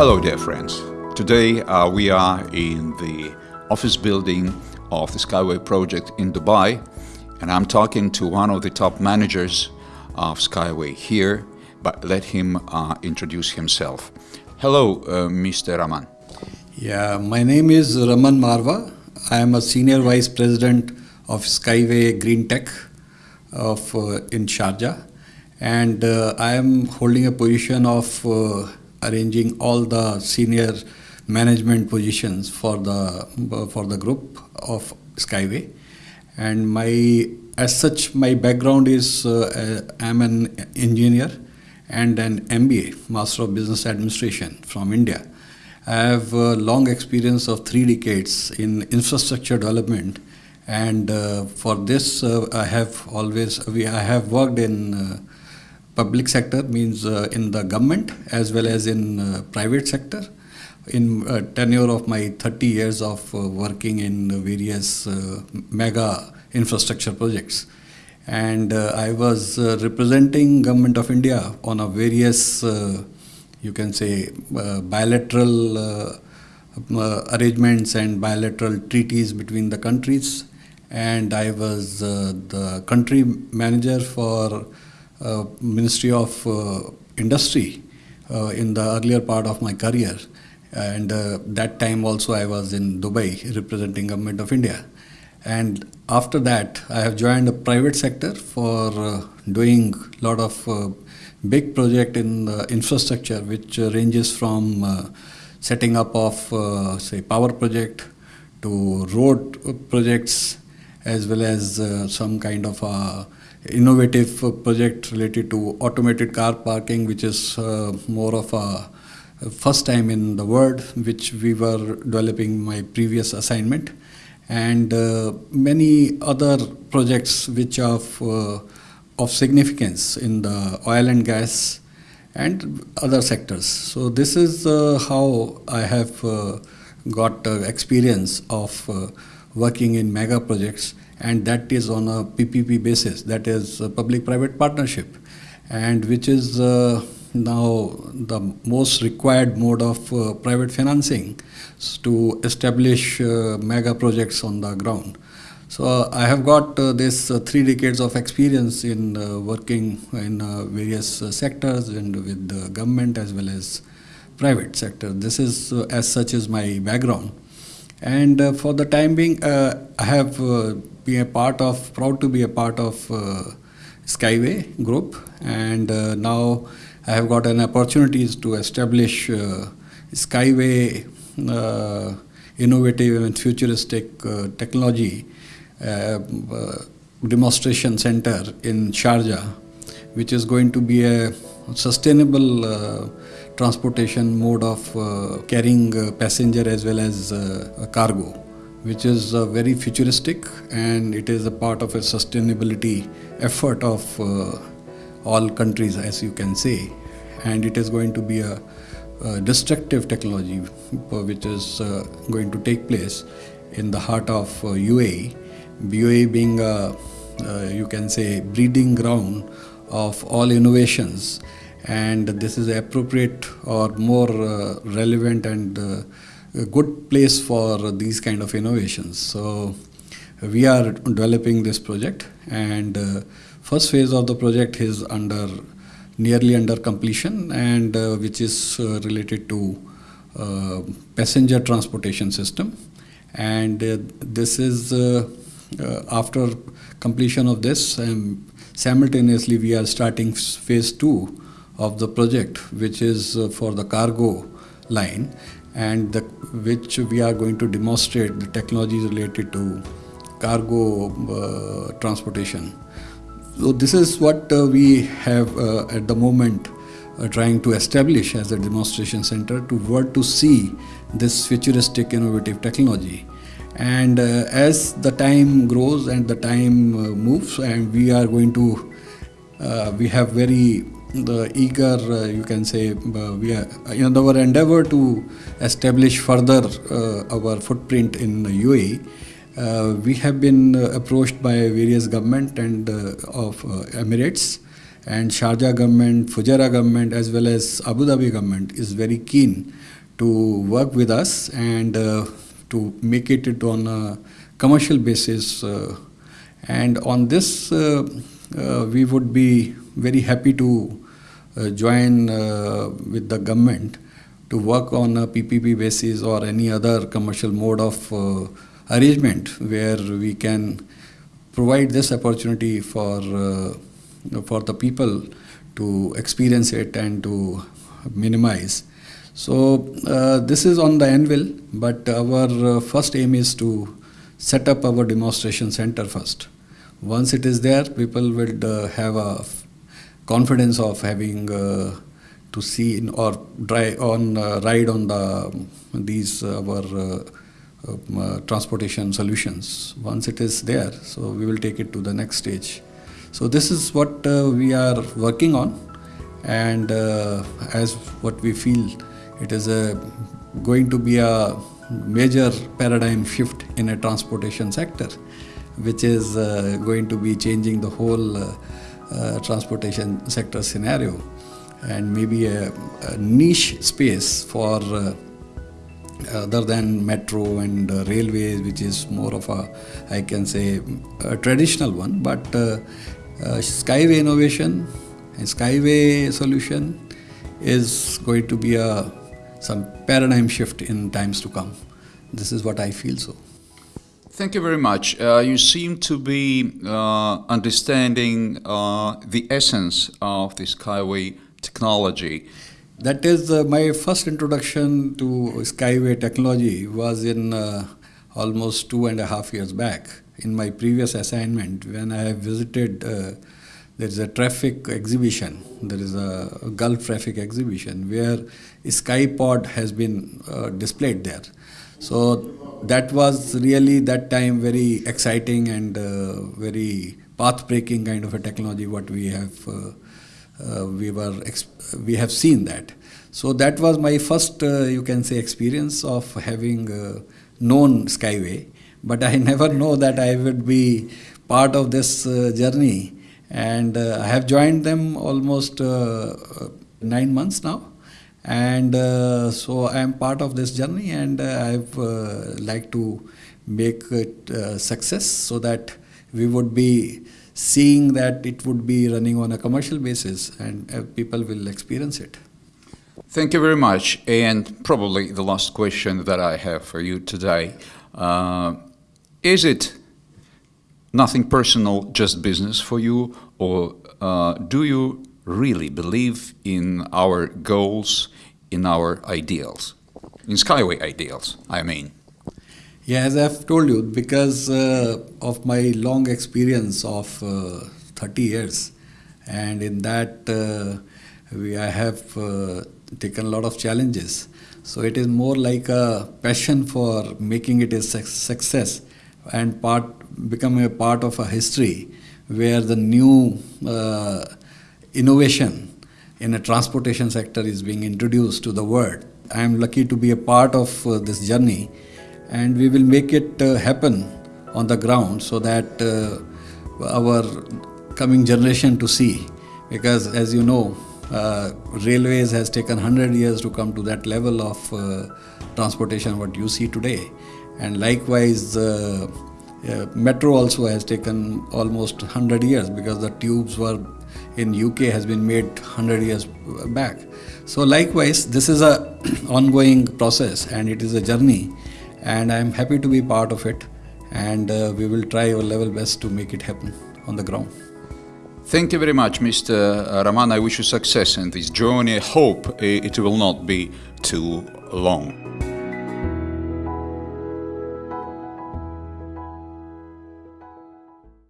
Hello, dear friends. Today uh, we are in the office building of the Skyway project in Dubai, and I'm talking to one of the top managers of Skyway here, but let him uh, introduce himself. Hello, uh, Mr. Raman. Yeah, my name is Raman Marva. I am a senior vice president of Skyway Green Tech of uh, in Sharjah, and uh, I am holding a position of uh, arranging all the senior management positions for the for the group of Skyway. And my as such, my background is uh, I'm an engineer and an MBA, Master of Business Administration from India. I have a long experience of three decades in infrastructure development, and uh, for this uh, I have always we I have worked in uh, public sector means uh, in the government as well as in uh, private sector. In uh, tenure of my 30 years of uh, working in various uh, mega infrastructure projects. And uh, i was representing government of india on a various you can say bilateral arrangements and bilateral treaties between the countries. And i was the country manager for ministry of industry in the earlier part of my career. And uh, that time also I was in Dubai representing government of India. And after that I have joined the private sector for uh, doing a lot of uh, big project in infrastructure which uh, ranges from uh, setting up of uh, say power project to road projects as well as some kind of a innovative project related to automated car parking which is more of a first time in the world which we were developing my previous assignment and uh, many other projects which are of, uh, of significance in the oil and gas and other sectors. So this is uh, how I have uh, got uh, experience of uh, working in mega projects and that is on a PPP basis, that is public-private partnership and which is now the most required mode of uh, private financing to establish uh, mega projects on the ground. So uh, I have got uh, this uh, three decades of experience in uh, working in various sectors and with the government as well as private sector. This is as such is my background. And for the time being, I have been a part of, proud to be a part of Skyway group. And now I have got an opportunity to establish uh, Skyway uh, innovative and futuristic uh, technology uh, uh, demonstration center in Sharjah, which is going to be a sustainable uh, transportation mode of carrying passenger as well as cargo which is uh, very futuristic and it is a part of a sustainability effort of uh, all countries, as you can say. And it is going to be a, a destructive technology which is uh, going to take place in the heart of uh, UAE. UAE being a, uh, you can say, breeding ground of all innovations. And this is appropriate or more uh, relevant and uh, a good place for these kind of innovations. So we are developing this project and uh, First phase of the project is under nearly under completion and uh, which is uh, related to uh, passenger transportation system and this is after completion of this um, simultaneously we are starting phase 2 of the project which is for the cargo line and the, which we are going to demonstrate the technologies related to cargo transportation so this is what uh, we have uh, at the moment uh, trying to establish as a demonstration center to work to see this futuristic innovative technology. And uh, as the time grows and the time uh, moves and we are going to, uh, we have very the eager, you can say, we are in our endeavor to establish further our footprint in UAE. Uh, we have been uh, approached by various government and uh, of Emirates and Sharjah government, Fujairah government, as well as Abu Dhabi government is very keen to work with us and uh, to make it on a commercial basis. Uh, and on this, uh, uh we would be very happy to uh, join uh, with the government to work on a PPP basis or any other commercial mode of arrangement where we can provide this opportunity for for the people to experience it and to minimize. So uh, this is on the anvil, but our uh, first aim is to set up our demonstration center first. Once it is there, people will uh, have a confidence of having uh, to see or drive on uh, ride on the these uh, our um, transportation solutions. Once it is there, so we will take it to the next stage. So this is what uh, we are working on, and uh, as what we feel, it is a, going to be a major paradigm shift in a transportation sector, which is uh, going to be changing the whole uh, uh, transportation sector scenario, and maybe a, a niche space for other than metro and uh, railways, which is more of a, I can say, a traditional one, but uh, uh, Skyway innovation and Skyway solution is going to be a some paradigm shift in times to come. This is what I feel so. Thank you very much. Uh, you seem to be uh, understanding uh, the essence of the Skyway technology. That is uh, my first introduction to Skyway technology was in uh, almost two and a half years back in my previous assignment when I visited uh, there is a traffic exhibition there is a, Gulf traffic exhibition where Skypod has been displayed there so that was really that time very exciting and uh, very path breaking kind of a technology what we have uh, uh, we were we have seen that so that was my first uh, you can say experience of having known skyway but I never know that I would be part of this uh, journey. And uh, I have joined them almost uh, nine months now. And uh, so I am part of this journey, and uh, I've uh, like to make it success so that we would be seeing that it would be running on a commercial basis and people will experience it. Thank you very much. And probably the last question that I have for you today. Uh, is it nothing personal, just business for you, or uh, do you really believe in our goals, in our ideals, in Skyway ideals, I mean? Yeah, as I've told you, because uh, of my long experience of uh, 30 years, and in that uh, we, I have uh, taken a lot of challenges. So it is more like a passion for making it a success and part become a part of a history where the new uh, innovation in a transportation sector is being introduced to the world. I am lucky to be a part of uh, this journey and we will make it uh, happen on the ground so that uh, our coming generation to see because as you know uh, railways has taken 100 years to come to that level of uh, transportation what you see today and likewise uh, uh, metro also has taken almost 100 years because the tubes were in UK has been made 100 years back. So likewise, this is a ongoing process and it is a journey and I'm happy to be part of it and uh, we will try our level best to make it happen on the ground. Thank you very much, Mr. Raman. I wish you success in this journey. I hope it will not be too long.